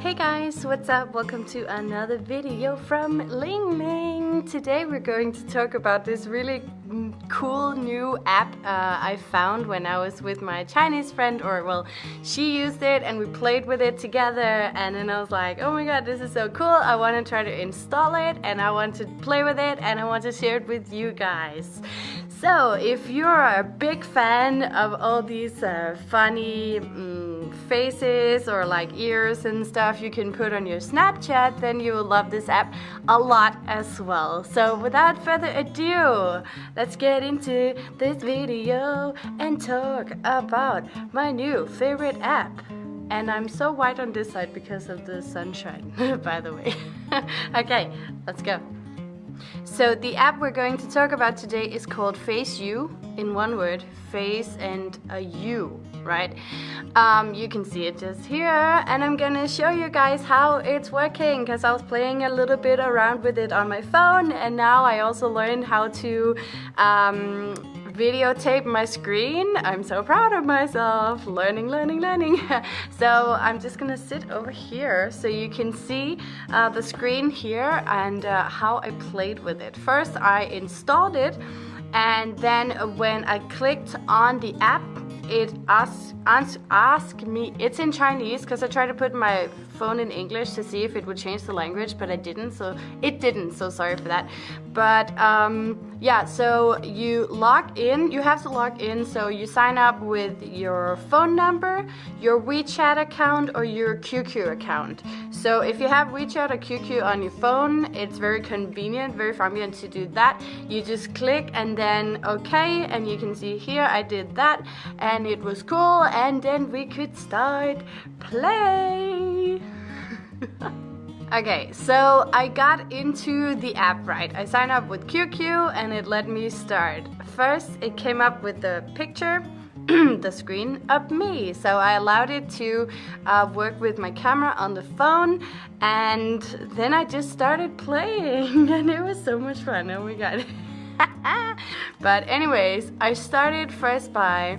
Hey guys, what's up? Welcome to another video from Ling Ling. Today we're going to talk about this really cool new app uh, I found when I was with my Chinese friend or well she used it and we played with it together and then I was like oh my god this is so cool I want to try to install it and I want to play with it and I want to share it with you guys so if you're a big fan of all these uh, funny um, faces or like ears and stuff you can put on your Snapchat then you will love this app a lot as well. So without further ado let's get into this video and talk about my new favorite app. And I'm so white on this side because of the sunshine by the way. Okay let's go so the app we're going to talk about today is called FaceU, in one word, face and a U, right? Um, you can see it just here and I'm gonna show you guys how it's working because I was playing a little bit around with it on my phone and now I also learned how to um, videotape my screen. I'm so proud of myself. Learning, learning, learning. so I'm just gonna sit over here so you can see uh, the screen here and uh, how I played with it. First I installed it and then when I clicked on the app it asks ask me it's in Chinese because I tried to put my phone in English to see if it would change the language but I didn't so it didn't so sorry for that. But um, yeah so you log in you have to log in so you sign up with your phone number your WeChat account or your QQ account. So if you have WeChat or QQ on your phone it's very convenient very convenient to do that. You just click and then okay and you can see here I did that and it was cool and then we could start play Okay, so I got into the app right. I signed up with QQ and it let me start. First, it came up with the picture, the screen of me. So I allowed it to uh, work with my camera on the phone and then I just started playing and it was so much fun. Oh my god. but anyways, I started first by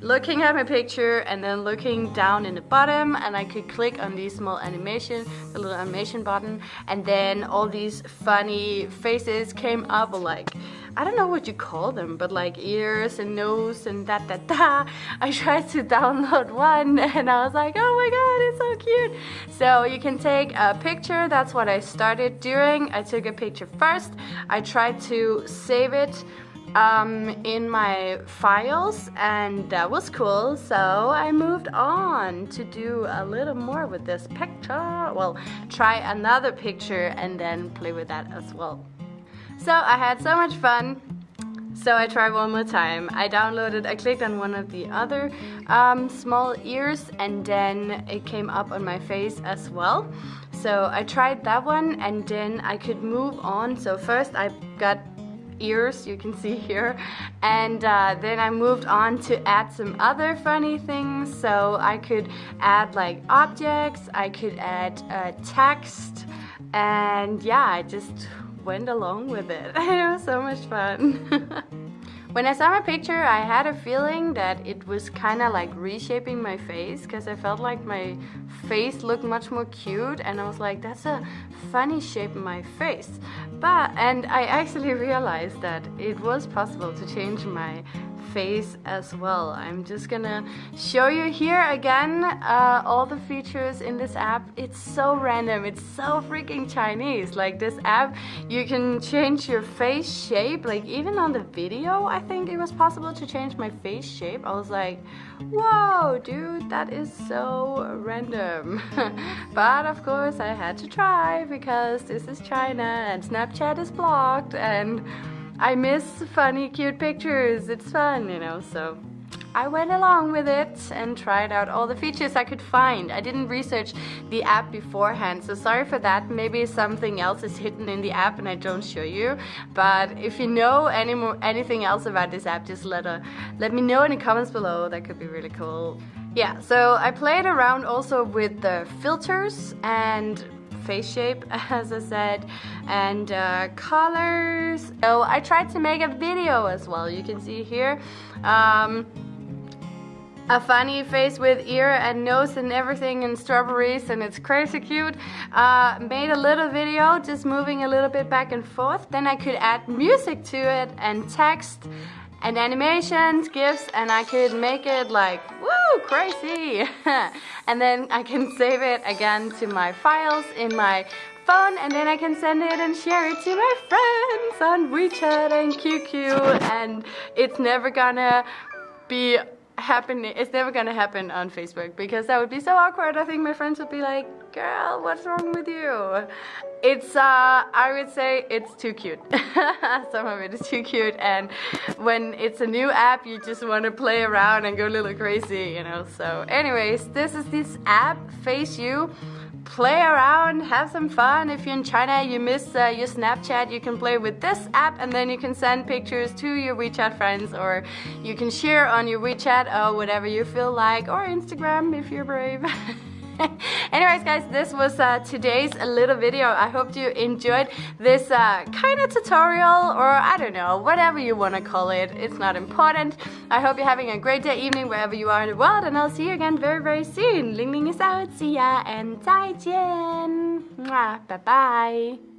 looking at my picture and then looking down in the bottom and I could click on these small animation, the little animation button and then all these funny faces came up like I don't know what you call them, but like ears and nose and da da da. I tried to download one and I was like, oh my god, it's so cute. So you can take a picture, that's what I started doing. I took a picture first. I tried to save it um, in my files and that was cool so I moved on to do a little more with this picture well try another picture and then play with that as well so I had so much fun so I tried one more time. I downloaded, I clicked on one of the other um, small ears and then it came up on my face as well. So I tried that one and then I could move on. So first I got ears you can see here. And uh, then I moved on to add some other funny things. So I could add like objects I could add uh, text. And yeah I just went along with it. It was so much fun. When I saw my picture, I had a feeling that it was kind of like reshaping my face because I felt like my face looked much more cute. And I was like, that's a funny shape in my face. But, and I actually realized that it was possible to change my face as well. I'm just gonna show you here again uh, all the features in this app. It's so random, it's so freaking Chinese. Like this app, you can change your face shape. Like even on the video, I think it was possible to change my face shape. I was like, whoa, dude, that is so random. but of course I had to try because this is China and Snapchat is blocked and I miss funny, cute pictures. It's fun, you know, so I went along with it and tried out all the features I could find. I didn't research the app beforehand, so sorry for that. Maybe something else is hidden in the app and I don't show you. But if you know any more, anything else about this app, just let, a, let me know in the comments below. That could be really cool. Yeah, so I played around also with the filters and face shape as I said and uh, colors so I tried to make a video as well you can see here um, a funny face with ear and nose and everything and strawberries and it's crazy cute. Uh, made a little video just moving a little bit back and forth. Then I could add music to it and text and animations, GIFs, and I could make it like, woo, crazy. and then I can save it again to my files in my phone and then I can send it and share it to my friends on WeChat and QQ and it's never gonna be happening it's never gonna happen on Facebook because that would be so awkward. I think my friends would be like girl what's wrong with you? It's uh I would say it's too cute. Some of it is too cute. And when it's a new app you just want to play around and go a little crazy you know? So anyways this is this app FaceU play around, have some fun. If you're in China, you miss uh, your Snapchat, you can play with this app and then you can send pictures to your WeChat friends or you can share on your WeChat or whatever you feel like or Instagram if you're brave. Anyways guys, this was uh, today's little video. I hope you enjoyed this uh, kind of tutorial or I don't know, whatever you want to call it. It's not important. I hope you're having a great day, evening, wherever you are in the world and I'll see you again very, very soon. Ling Ling is out. See ya and 再见. Bye bye.